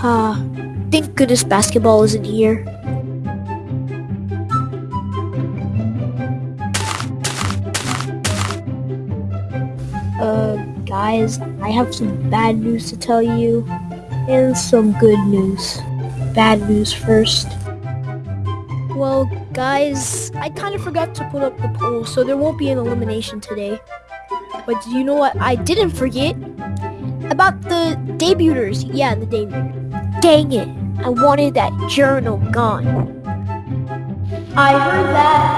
Ah, thank goodness basketball isn't here. Uh, guys, I have some bad news to tell you and some good news. Bad news first. Well, guys, I kind of forgot to put up the poll, so there won't be an elimination today. But do you know what I didn't forget? About the debuters. Yeah, the debuters. Dang it, I wanted that journal gone. I heard that.